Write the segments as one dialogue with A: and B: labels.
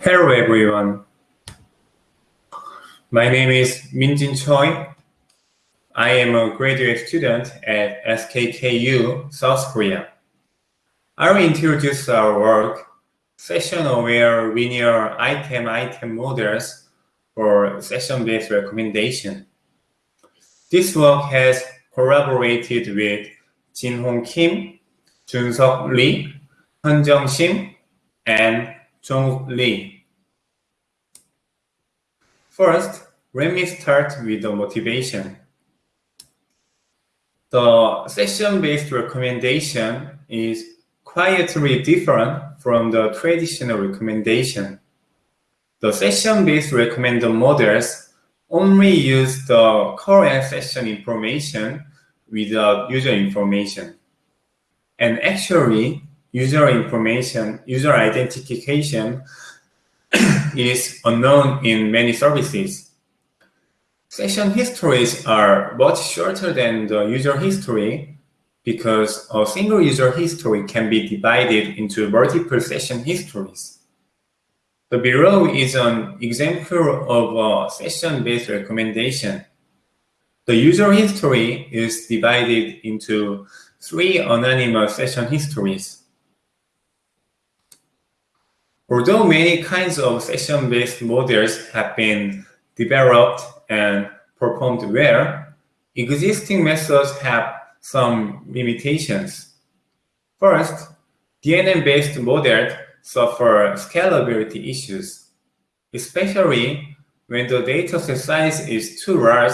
A: Hello everyone. My name is Minjin Choi. I am a graduate student at SKKU, South Korea. I will introduce our work, session-aware linear item-item models for session-based recommendation. This work has collaborated with Jin-Hong Kim, Jun-Seok Lee, Hyun-Jung Shim, and Jong Lee. First, let me start with the motivation. The session-based recommendation is quietly different from the traditional recommendation. The session-based recommender models only use the current session information without user information. And actually, user information, user identification is unknown in many services. Session histories are much shorter than the user history because a single user history can be divided into multiple session histories. The below is an example of a session-based recommendation. The user history is divided into three anonymous session histories. Although many kinds of session-based models have been developed and performed well, existing methods have some limitations. First, DNN-based models suffer scalability issues, especially when the dataset size is too large,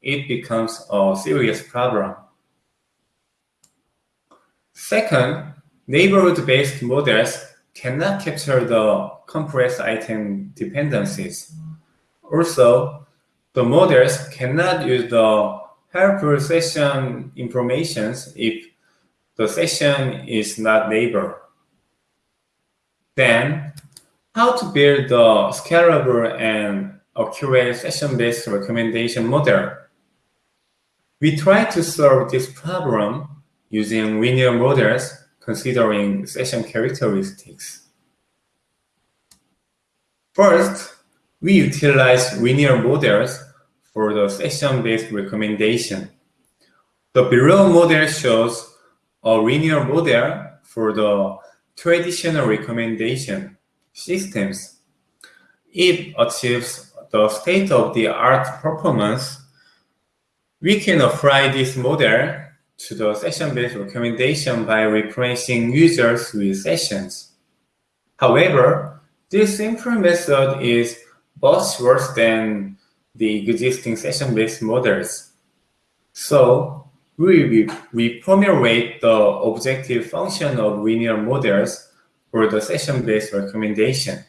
A: it becomes a serious problem. Second, neighborhood-based models cannot capture the complex item dependencies. Also, the models cannot use the helpful session information if the session is not neighbor. Then, how to build the scalable and accurate session-based recommendation model? We try to solve this problem using linear models considering session characteristics. First, we utilize linear models for the session-based recommendation. The below model shows a linear model for the traditional recommendation systems. It achieves the state-of-the-art performance. We can apply this model to the session-based recommendation by replacing users with sessions. However, this simple method is much worse than the existing session-based models. So we reformulate the objective function of linear models for the session-based recommendation.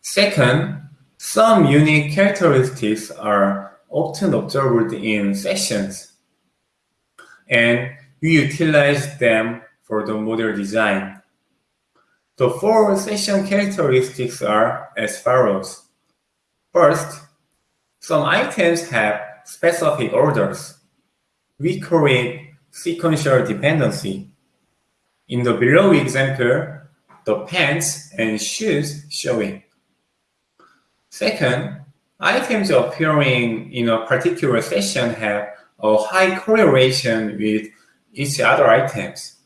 A: Second, some unique characteristics are often observed in sessions, and we utilize them for the model design. The four session characteristics are as follows. First, some items have specific orders. We call it sequential dependency. In the below example, the pants and shoes show it. Second, items appearing in a particular session have a high correlation with each other items.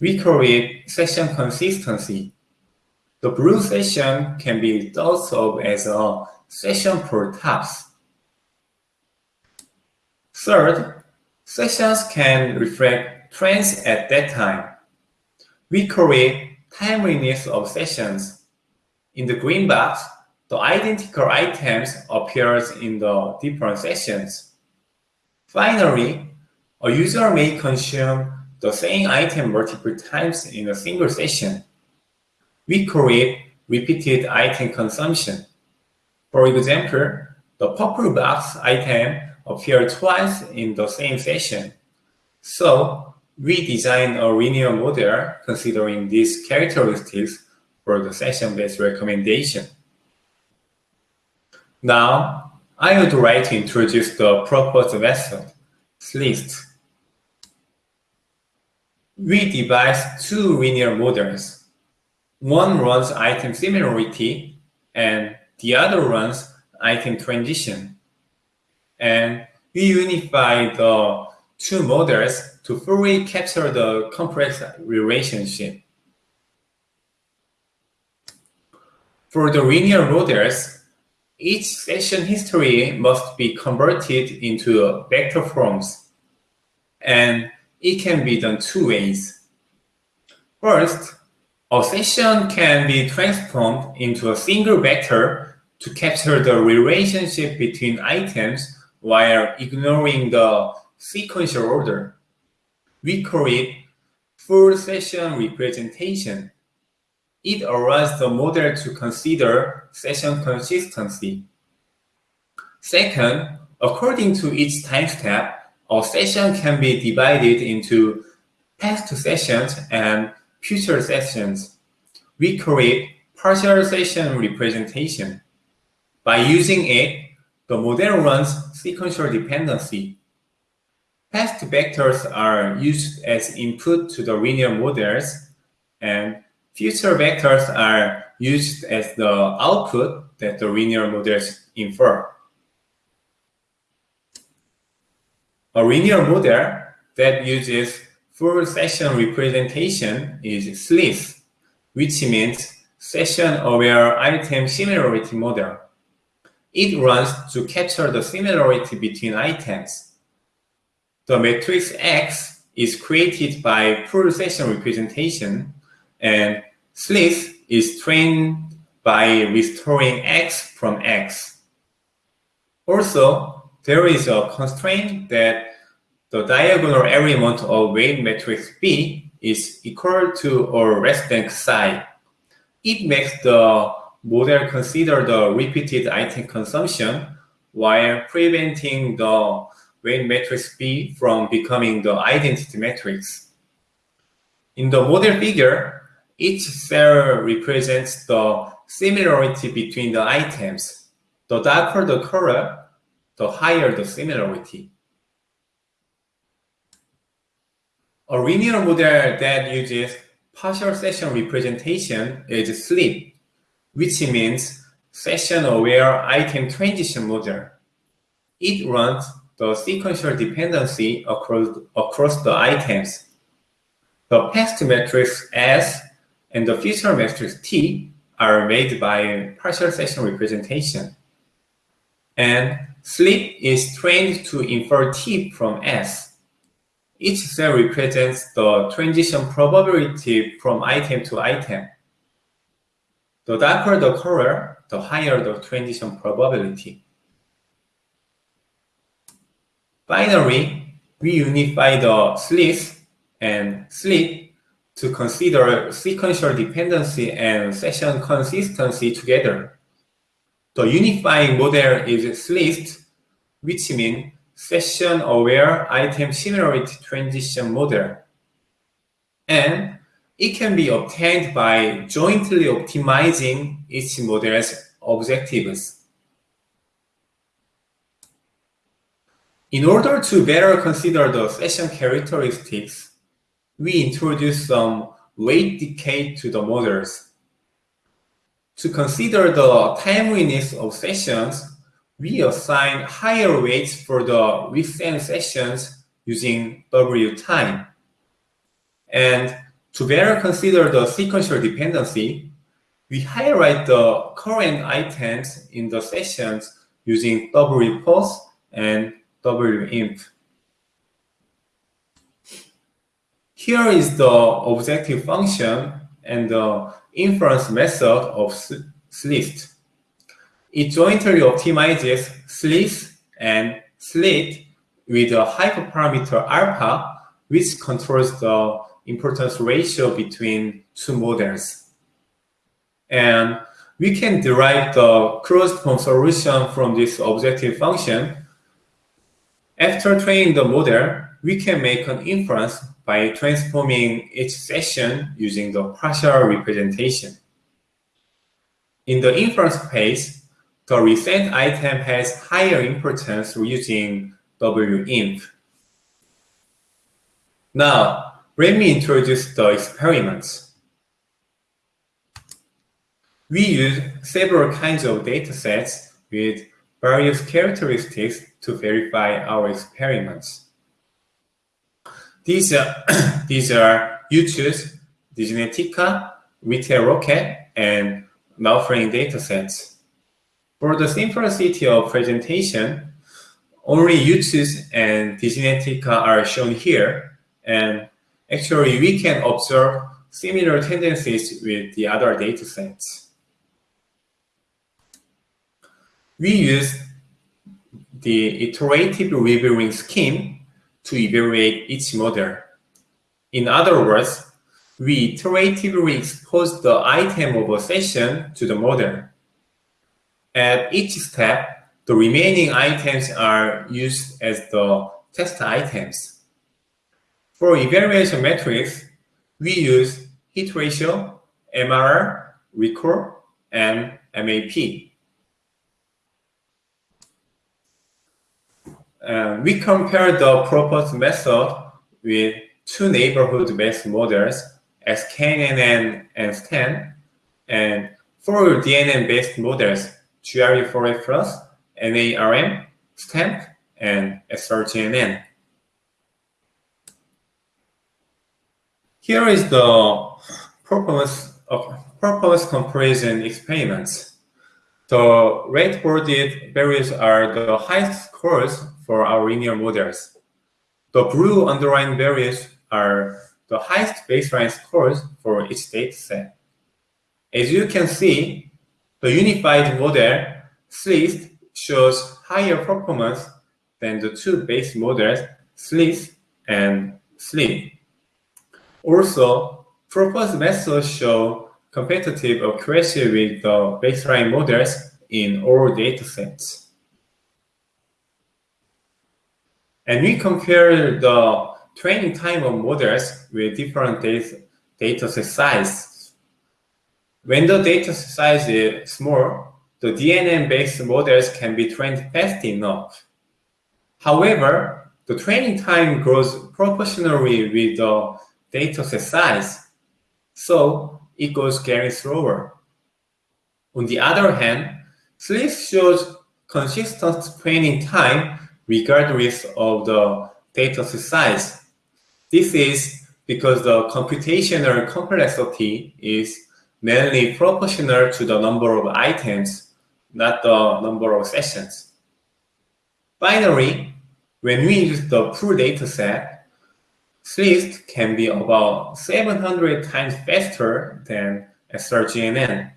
A: We create session consistency. The blue session can be thought of as a session for tops. Third, sessions can reflect trends at that time. We create timeliness of sessions. In the green box, the identical items appears in the different sessions. Finally, a user may consume the same item multiple times in a single session. We create repeated item consumption. For example, the purple box item appears twice in the same session. So we design a linear model considering these characteristics for the session-based recommendation. Now, I would like to introduce the proposed method, SLIST. We devise two linear models. one runs item similarity and the other runs item transition. And we unify the two models to fully capture the complex relationship. For the linear models, each session history must be converted into vector forms, and it can be done two ways. First, a session can be transformed into a single vector to capture the relationship between items while ignoring the sequential order. We call it full session representation. It allows the model to consider session consistency. Second, according to each time step, a session can be divided into past sessions and future sessions. We create partial session representation. By using it, the model runs sequential dependency. Past vectors are used as input to the linear models, and future vectors are used as the output that the linear models infer. A linear model that uses full session representation is SLIS, which means Session-Aware Item Similarity Model. It runs to capture the similarity between items. The matrix X is created by full session representation, and SLIS is trained by restoring X from X. Also, there is a constraint that the diagonal element of weight matrix B is equal to or less than psi. It makes the model consider the repeated item consumption while preventing the weight matrix B from becoming the identity matrix. In the model figure, each cell represents the similarity between the items. The darker the color, the higher the similarity. A linear model that uses partial session representation is SLIT, which means Session-Aware Item Transition Model. It runs the sequential dependency across, across the items. The past matrix S and the future matrix T are made by partial session representation. And SLIT is trained to infer T from S. Each cell represents the transition probability from item to item. The darker the color, the higher the transition probability. Finally, we unify the SLIS and SLIT to consider sequential dependency and session consistency together. The unifying model is SLIST, which means session-aware item similarity transition model. And it can be obtained by jointly optimizing each model's objectives. In order to better consider the session characteristics, we introduce some weight decay to the models. To consider the timeliness of sessions, we assign higher weights for the recent sessions using W time. And to better consider the sequential dependency, we highlight the current items in the sessions using W pos and WINF. Here is the objective function and the inference method of SLIST. It jointly optimizes SLIS and SLIT with a hyperparameter alpha, which controls the importance ratio between two models. And we can derive the closed form solution from this objective function. After training the model, we can make an inference by transforming each session using the partial representation. In the inference phase, the recent item has higher importance using WINF. Now, let me introduce the experiments. We use several kinds of datasets with various characteristics to verify our experiments. These are, these are YooChoose, DigiNetica, Retail Rocket, and Malframe datasets. For the simplicity of presentation, only YooChoose and DigiNetica are shown here, and actually we can observe similar tendencies with the other datasets. We use the iterative reviewing scheme to evaluate each model. In other words, we iteratively expose the item of a session to the model. At each step, the remaining items are used as the test items. For evaluation metrics, we use hit ratio, MRR, recall, and MAP. Uh, we compare the proposed method with two neighborhood-based models, SKNN and STAN, and four DNN-based models, GRU4Rec+, NARM, STAMP, and SRGNN. Here is the of performance comparison experiments. The red boarded values are the highest scores for our linear models. The blue underlying values are the highest baseline scores for each data set. As you can see, the unified model SLIST shows higher performance than the two base models SLIS and SLIT. Also, proposed methods show competitive accuracy with the baseline models in all datasets. And we compare the training time of models with different data, dataset size. When the dataset size is small, the DNN-based models can be trained fast enough. However, the training time grows proportionally with the dataset size, so it goes getting slower. On the other hand, SLIS shows consistent training time regardless of the data size. This is because the computational complexity is mainly proportional to the number of items, not the number of sessions. Finally, when we use the full dataset, SLIST can be about 700 times faster than SRGNN.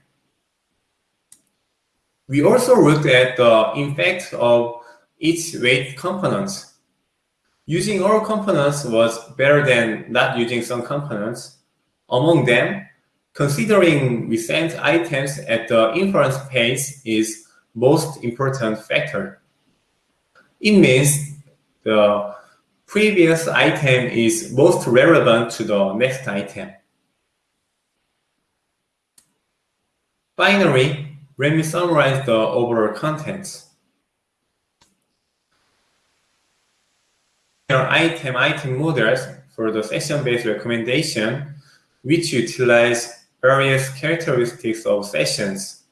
A: We also looked at the impact of each weight components. Using all components was better than not using some components. Among them, considering recent items at the inference phase is most important factor. It means the previous item is most relevant to the next item. Finally, let me summarize the overall contents. Item item models for the session-based recommendation, which utilize various characteristics of sessions.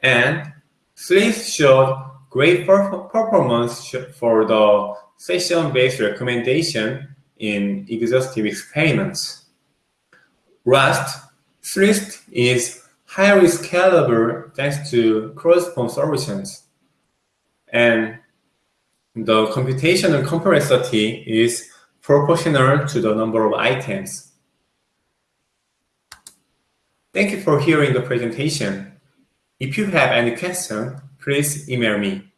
A: And SLIS showed great performance for the session-based recommendation in exhaustive experiments. Rust, SLIS is highly scalable thanks to closed-form solutions. And the computational complexity is proportional to the number of items. Thank you for hearing the presentation. If you have any question, please email me.